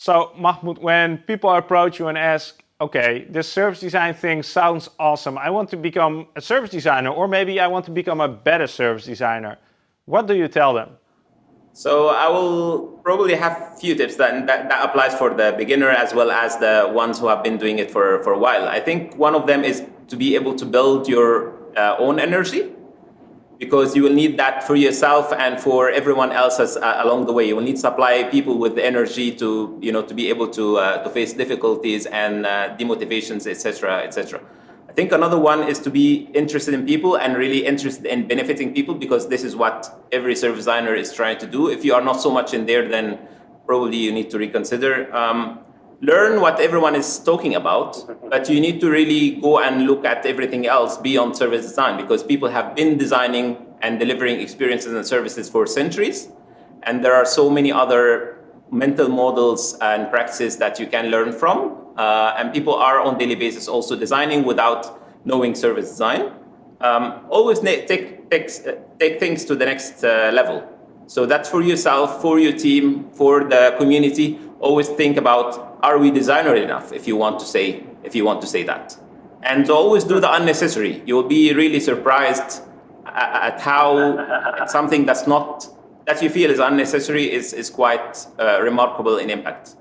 So Mahmoud, when people approach you and ask, okay, this service design thing sounds awesome. I want to become a service designer, or maybe I want to become a better service designer. What do you tell them? So I will probably have a few tips that, that, that, applies for the beginner as well as the ones who have been doing it for, for a while. I think one of them is to be able to build your uh, own energy because you will need that for yourself and for everyone else as, uh, along the way. You will need to supply people with the energy to, you know, to be able to, uh, to face difficulties and uh, demotivations, etc., etc. I think another one is to be interested in people and really interested in benefiting people because this is what every service designer is trying to do. If you are not so much in there, then probably you need to reconsider. Um, learn what everyone is talking about, but you need to really go and look at everything else beyond service design because people have been designing and delivering experiences and services for centuries. And there are so many other mental models and practices that you can learn from. Uh, and people are on daily basis also designing without knowing service design. Um, always take, take, take things to the next uh, level. So that's for yourself, for your team, for the community. Always think about, are we designer enough if you want to say, if you want to say that. And always do the unnecessary. You'll be really surprised at how something that's not, that you feel is unnecessary is, is quite uh, remarkable in impact.